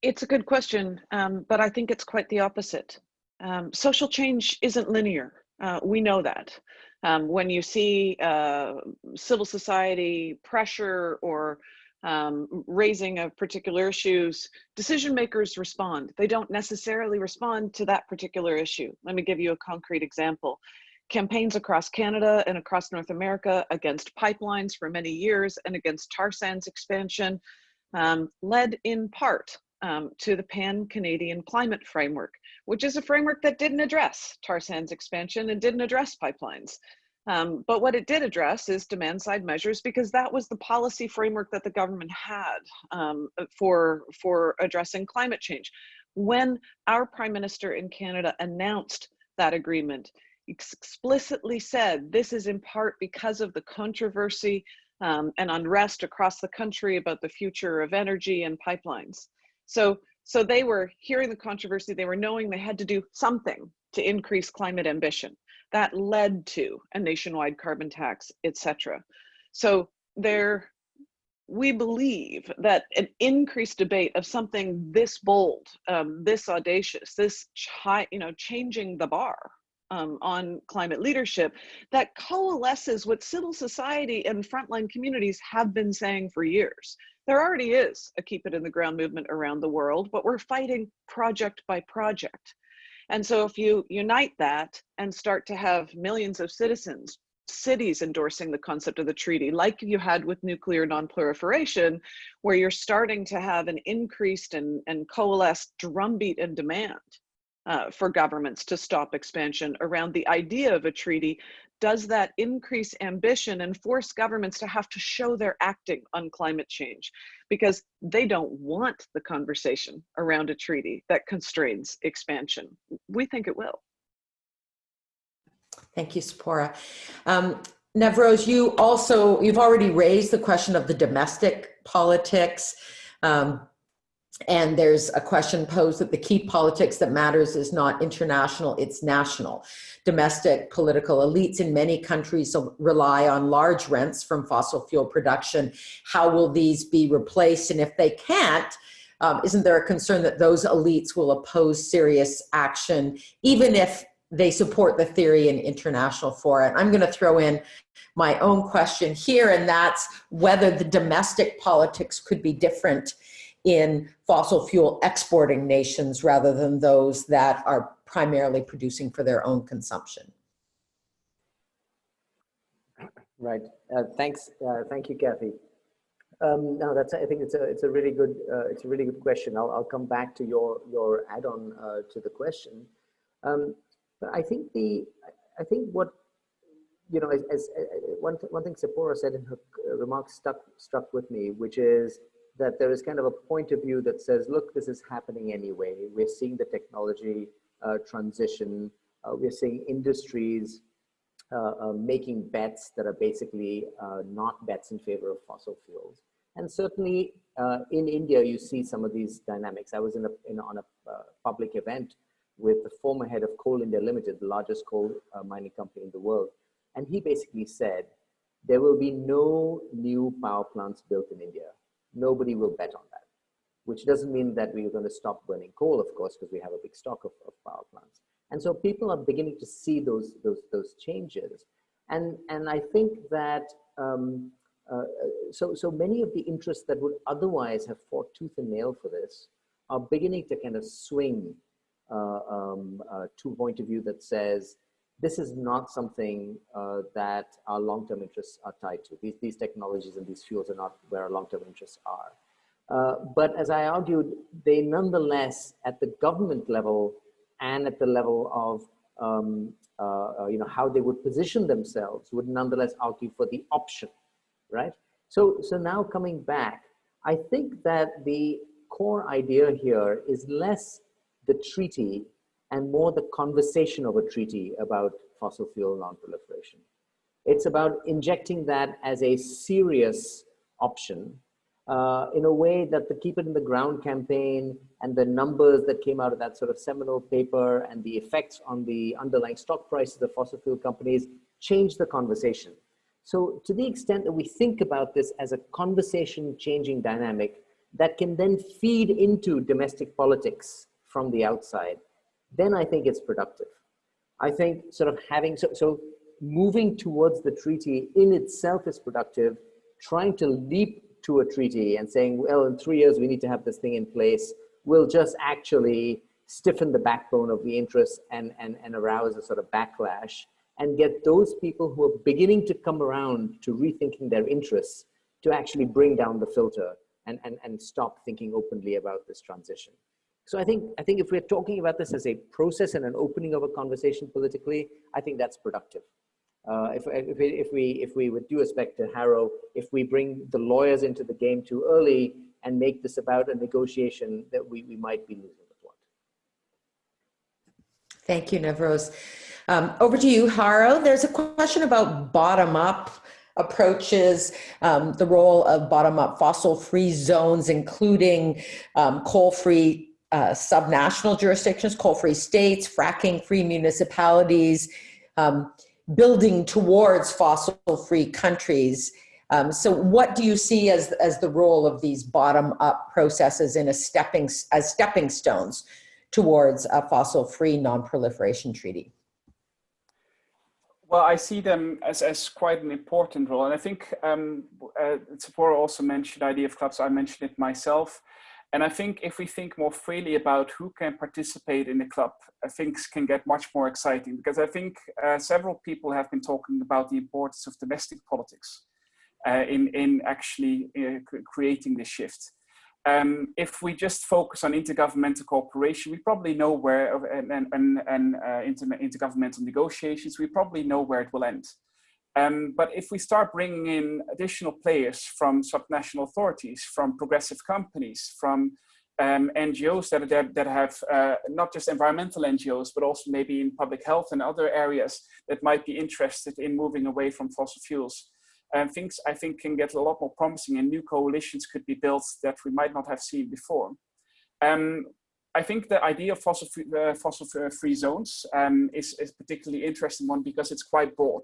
It's a good question, um, but I think it's quite the opposite. Um, social change isn't linear. Uh, we know that. Um, when you see uh, civil society pressure or um, raising of particular issues, decision makers respond. They don't necessarily respond to that particular issue. Let me give you a concrete example. Campaigns across Canada and across North America against pipelines for many years and against tar sands expansion um, led in part um, to the Pan-Canadian Climate Framework, which is a framework that didn't address tar sands expansion and didn't address pipelines. Um, but what it did address is demand side measures because that was the policy framework that the government had um, for, for addressing climate change. When our prime minister in Canada announced that agreement, explicitly said this is in part because of the controversy um, and unrest across the country about the future of energy and pipelines. So, so they were hearing the controversy, they were knowing they had to do something to increase climate ambition that led to a nationwide carbon tax, etc. So there, we believe that an increased debate of something this bold, um, this audacious, this you know changing the bar um, on climate leadership that coalesces what civil society and frontline communities have been saying for years. There already is a keep it in the ground movement around the world, but we're fighting project by project. And so if you unite that and start to have millions of citizens, cities endorsing the concept of the treaty, like you had with nuclear nonproliferation, where you're starting to have an increased and, and coalesced drumbeat and demand uh, for governments to stop expansion around the idea of a treaty does that increase ambition and force governments to have to show they're acting on climate change because they don't want the conversation around a treaty that constrains expansion. We think it will. Thank you, Tzeporah. Um, Navroz, you also, you've already raised the question of the domestic politics. Um, and there's a question posed that the key politics that matters is not international, it's national. Domestic political elites in many countries rely on large rents from fossil fuel production. How will these be replaced? And if they can't, um, isn't there a concern that those elites will oppose serious action, even if they support the theory in international fora. I'm going to throw in my own question here, and that's whether the domestic politics could be different in fossil fuel exporting nations rather than those that are primarily producing for their own consumption. Right. Uh, thanks. Uh, thank you, Kathy. Um, no, that's. I think it's a it's a really good uh, it's a really good question. I'll I'll come back to your your add-on uh, to the question. Um, but I think the I think what you know as, as uh, one one thing Tzeporah said in her remarks stuck struck with me, which is that there is kind of a point of view that says, look, this is happening anyway. We're seeing the technology uh, transition. Uh, we're seeing industries uh, uh making bets that are basically uh, not bets in favor of fossil fuels. And certainly uh, in India, you see some of these dynamics. I was in, a, in on a public event with the former head of Coal India Limited, the largest coal mining company in the world. And he basically said, there will be no new power plants built in India nobody will bet on that, which doesn't mean that we're going to stop burning coal, of course, because we have a big stock of, of power plants. And so people are beginning to see those, those, those changes. And, and I think that, um, uh, so, so many of the interests that would otherwise have fought tooth and nail for this are beginning to kind of swing uh, um, uh, to a point of view that says, this is not something uh, that our long-term interests are tied to. These, these technologies and these fuels are not where our long-term interests are. Uh, but as I argued, they nonetheless, at the government level and at the level of um, uh, uh you know, how they would position themselves, would nonetheless argue for the option, right? So, so now coming back, I think that the core idea here is less the treaty and more the conversation of a treaty about fossil fuel non-proliferation. It's about injecting that as a serious option uh, in a way that the Keep It in the Ground campaign and the numbers that came out of that sort of seminal paper and the effects on the underlying stock prices of fossil fuel companies changed the conversation. So to the extent that we think about this as a conversation changing dynamic that can then feed into domestic politics from the outside, then I think it's productive. I think sort of having, so, so moving towards the treaty in itself is productive. Trying to leap to a treaty and saying, well, in three years we need to have this thing in place will just actually stiffen the backbone of the interests and, and, and arouse a sort of backlash and get those people who are beginning to come around to rethinking their interests to actually bring down the filter and, and, and stop thinking openly about this transition. So I think, I think if we're talking about this as a process and an opening of a conversation politically, I think that's productive. Uh, if, if, we, if, we, if we with due to Harro, if we bring the lawyers into the game too early and make this about a negotiation that we, we might be losing the plot. Thank you, Navroz. Um, over to you, Harro. There's a question about bottom-up approaches, um, the role of bottom-up fossil-free zones, including um, coal-free uh, subnational jurisdictions, coal-free states, fracking-free municipalities, um, building towards fossil-free countries. Um, so what do you see as, as the role of these bottom-up processes in a stepping, as stepping stones towards a fossil-free non-proliferation treaty? Well, I see them as, as quite an important role. And I think um, uh, Tzeporah also mentioned IDF clubs. I mentioned it myself. And I think if we think more freely about who can participate in the club, uh, things can get much more exciting because I think uh, several people have been talking about the importance of domestic politics uh, in, in actually uh, creating this shift. Um, if we just focus on intergovernmental cooperation, we probably know where, and, and, and uh, inter intergovernmental negotiations, we probably know where it will end. Um, but if we start bringing in additional players from subnational authorities, from progressive companies, from um, NGOs that, that, have uh, not just environmental NGOs, but also maybe in public health and other areas that might be interested in moving away from fossil fuels. And things I think can get a lot more promising and new coalitions could be built that we might not have seen before. Um, I think the idea of fossil free, uh, fossil free zones um, is, is particularly interesting one because it's quite broad.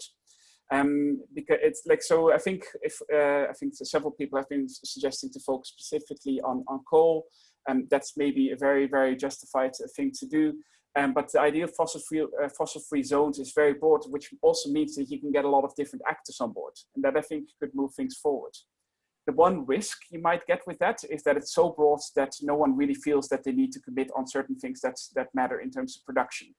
Um, because it's like so. I think if uh, I think several people have been suggesting to focus specifically on on coal, and that's maybe a very very justified thing to do. Um, but the idea of fossil free, uh, fossil free zones is very broad, which also means that you can get a lot of different actors on board. And that I think could move things forward. The one risk you might get with that is that it's so broad that no one really feels that they need to commit on certain things that matter in terms of production.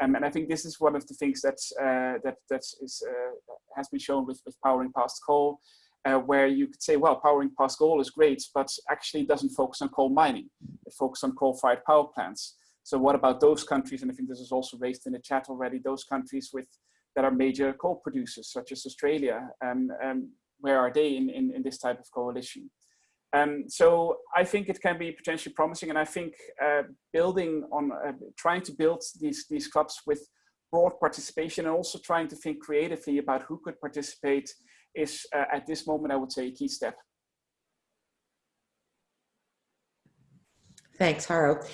Um, and I think this is one of the things that's, uh, that that is, uh, has been shown with, with powering past coal, uh, where you could say, well, powering past coal is great, but actually doesn't focus on coal mining. It focuses on coal-fired power plants. So what about those countries? And I think this is also raised in the chat already, those countries with that are major coal producers, such as Australia. Um, um, where are they in, in, in this type of coalition? Um, so I think it can be potentially promising, and I think uh, building on uh, trying to build these these clubs with broad participation, and also trying to think creatively about who could participate, is uh, at this moment I would say a key step. Thanks, Harro.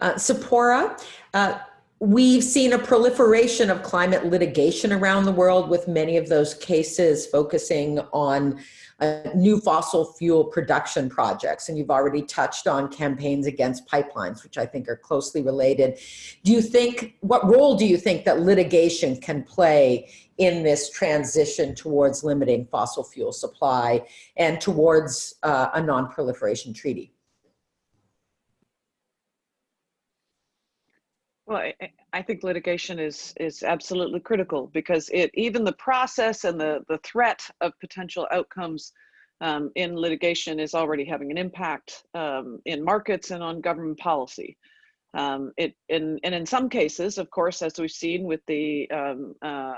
Uh, Tzeporah, uh, We've seen a proliferation of climate litigation around the world with many of those cases focusing on uh, new fossil fuel production projects. And you've already touched on campaigns against pipelines, which I think are closely related. Do you think, what role do you think that litigation can play in this transition towards limiting fossil fuel supply and towards uh, a non-proliferation treaty? Well, I, I, think litigation is is absolutely critical because it even the process and the the threat of potential outcomes um, in litigation is already having an impact um, in markets and on government policy. Um, it in and in some cases, of course, as we've seen with the um, uh,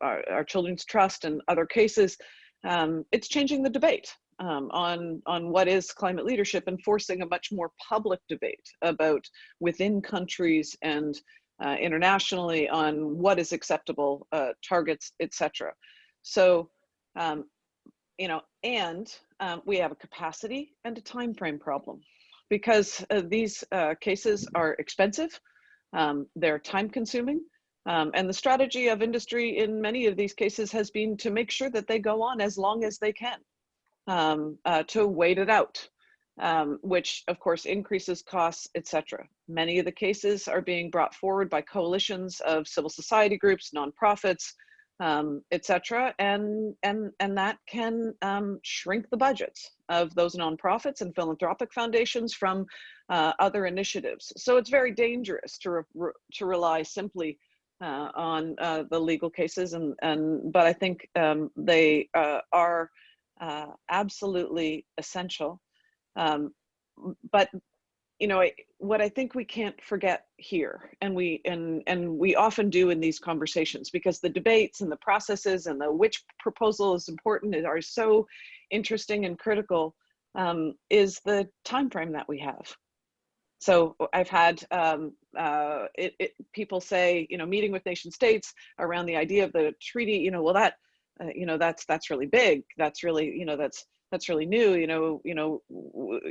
our, our, children's trust and other cases, um, it's changing the debate um, on, on what is climate leadership and forcing a much more public debate about within countries and uh, internationally on what is acceptable uh, targets, etc. So, um, you know, and um, we have a capacity and a time frame problem because uh, these uh, cases are expensive, um, they're time consuming, um, and the strategy of industry in many of these cases has been to make sure that they go on as long as they can um, uh, to wait it out, um, which of course increases costs, etc. Many of the cases are being brought forward by coalitions of civil society groups, nonprofits, um, etc. And, and, and that can um, shrink the budgets of those nonprofits and philanthropic foundations from uh, other initiatives. So it's very dangerous to, re to rely simply uh, on uh, the legal cases and, and but I think um, they uh, are uh, absolutely essential. Um, but you know, what I think we can't forget here, and we and and we often do in these conversations, because the debates and the processes and the which proposal is important are so interesting and critical, um, is the time frame that we have. So I've had um, uh, it, it, people say, you know, meeting with nation states around the idea of the treaty, you know, well that uh, you know that's that's really big. That's really you know that's that's really new you know you know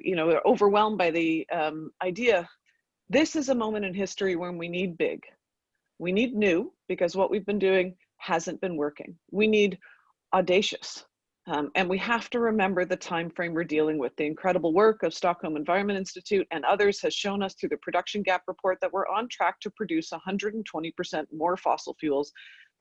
you know overwhelmed by the um, idea. This is a moment in history when we need big. We need new because what we've been doing hasn't been working. We need audacious um, and we have to remember the time frame we're dealing with. The incredible work of Stockholm Environment Institute and others has shown us through the production gap report that we're on track to produce 120% more fossil fuels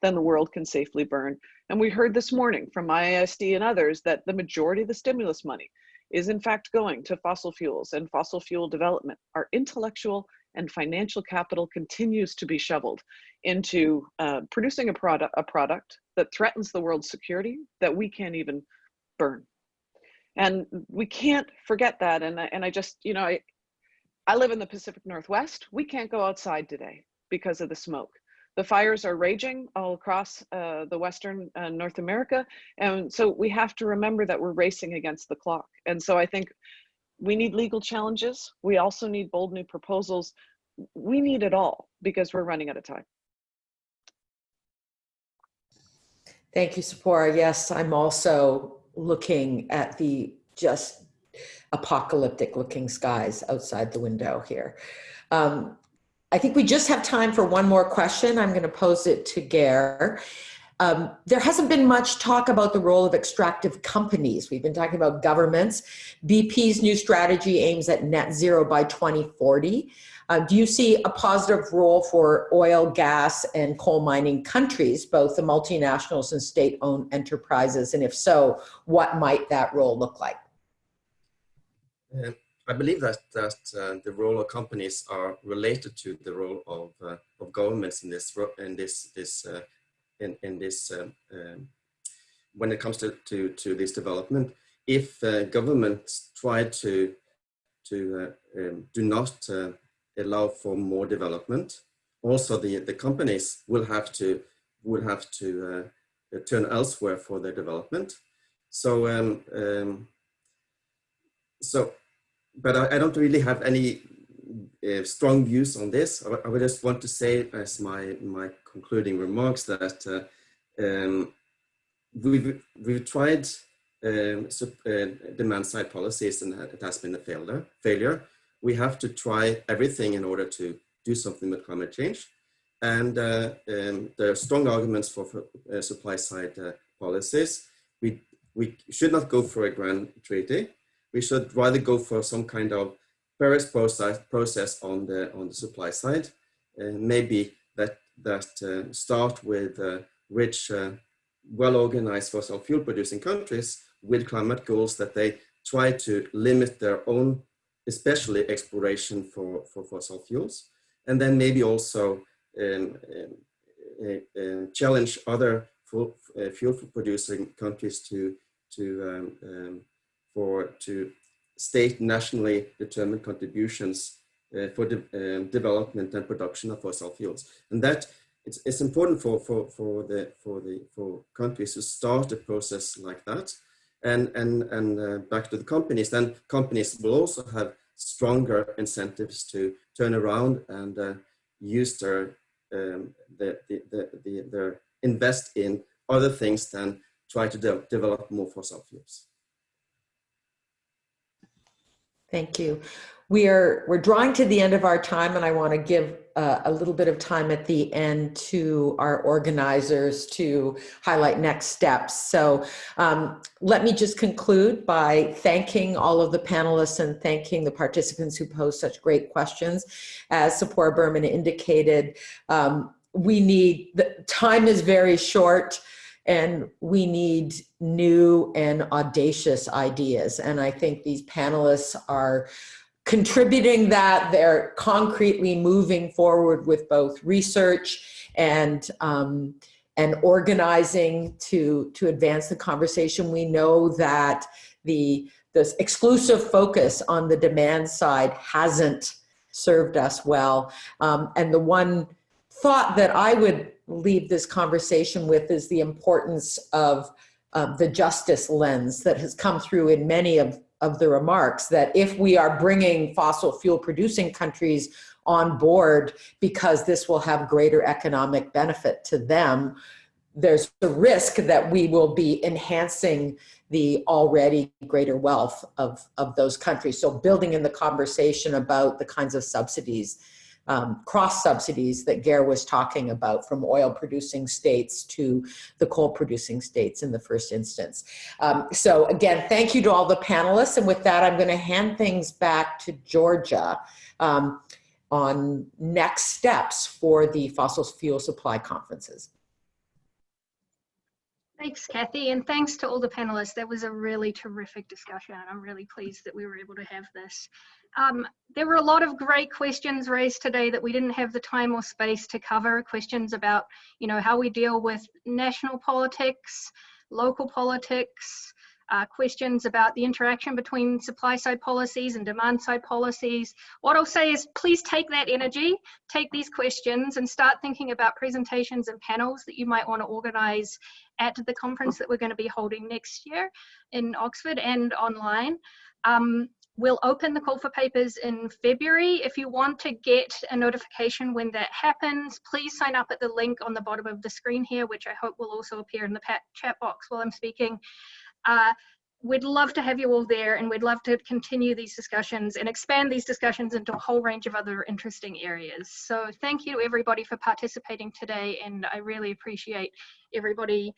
than the world can safely burn. And we heard this morning from IISD and others that the majority of the stimulus money is in fact going to fossil fuels and fossil fuel development. Our intellectual and financial capital continues to be shoveled into uh, producing a product, a product that threatens the world's security that we can't even burn. And we can't forget that. And, and I just, you know, I, I live in the Pacific Northwest. We can't go outside today because of the smoke. The fires are raging all across uh, the Western uh, North America. And so we have to remember that we're racing against the clock. And so I think we need legal challenges. We also need bold new proposals. We need it all because we're running out of time. Thank you, Tzeporah. Yes, I'm also looking at the just apocalyptic looking skies outside the window here. Um, I think we just have time for one more question. I'm going to pose it to Geir. Um, there hasn't been much talk about the role of extractive companies. We've been talking about governments. BP's new strategy aims at net zero by 2040. Uh, do you see a positive role for oil, gas, and coal mining countries, both the multinationals and state-owned enterprises? And if so, what might that role look like? I believe that that uh, the role of companies are related to the role of uh, of governments in this in this this uh, in in this um, um, when it comes to to to this development. If uh, governments try to to uh, um, do not uh, allow for more development, also the the companies will have to will have to turn elsewhere for their development. So um, um, so but I, I, don't really have any uh, strong views on this. I, I, would just want to say as my, my concluding remarks that uh, um, we've, we've tried um, uh, demand side policies and it has been a failure. failure. We have to try everything in order to do something with climate change. And uh, um, there are strong arguments for, for uh, supply side uh, policies. We, we should not go for a grand treaty we should rather go for some kind of Paris process, process on the on the supply side, and maybe that that uh, start with uh, rich, uh, well-organized fossil fuel producing countries with climate goals that they try to limit their own, especially exploration for for fossil fuels, and then maybe also um, um, challenge other fuel, uh, fuel producing countries to to um, um for to state nationally determined contributions uh, for de um, development and production of fossil fuels. And that it's, it's important for, for, for, the, for, the, for countries to start a process like that. And, and, and uh, back to the companies, then companies will also have stronger incentives to turn around and uh, use their, um, the, the, the, the, their invest in other things than try to de develop more fossil fuels. Thank you. We are we're drawing to the end of our time, and I want to give uh, a little bit of time at the end to our organizers to highlight next steps. So um, let me just conclude by thanking all of the panelists and thanking the participants who posed such great questions. As Tzeporah Berman indicated, um, we need the time is very short and we need new and audacious ideas. And I think these panelists are contributing that. They're concretely moving forward with both research and um, and organizing to to advance the conversation. We know that the this exclusive focus on the demand side hasn't served us well. Um, and the one thought that I would leave this conversation with is the importance of uh, the justice lens that has come through in many of, of the remarks that if we are bringing fossil fuel producing countries on board because this will have greater economic benefit to them, there's a risk that we will be enhancing the already greater wealth of, of those countries. So building in the conversation about the kinds of subsidies um, cross subsidies that Geir was talking about from oil producing states to the coal producing states in the first instance. Um, so again, thank you to all the panelists. And with that, I'm gonna hand things back to Georgia um, on next steps for the fossil fuel supply conferences. Thanks, Kathy, and thanks to all the panelists. That was a really terrific discussion. I'm really pleased that we were able to have this. Um, there were a lot of great questions raised today that we didn't have the time or space to cover. Questions about, you know, how we deal with national politics, local politics, uh, questions about the interaction between supply side policies and demand side policies. What I'll say is please take that energy, take these questions and start thinking about presentations and panels that you might want to organize at the conference that we're going to be holding next year in Oxford and online. Um, We'll open the call for papers in February. If you want to get a notification when that happens, please sign up at the link on the bottom of the screen here, which I hope will also appear in the chat box while I'm speaking. Uh, we'd love to have you all there and we'd love to continue these discussions and expand these discussions into a whole range of other interesting areas. So thank you to everybody for participating today and I really appreciate everybody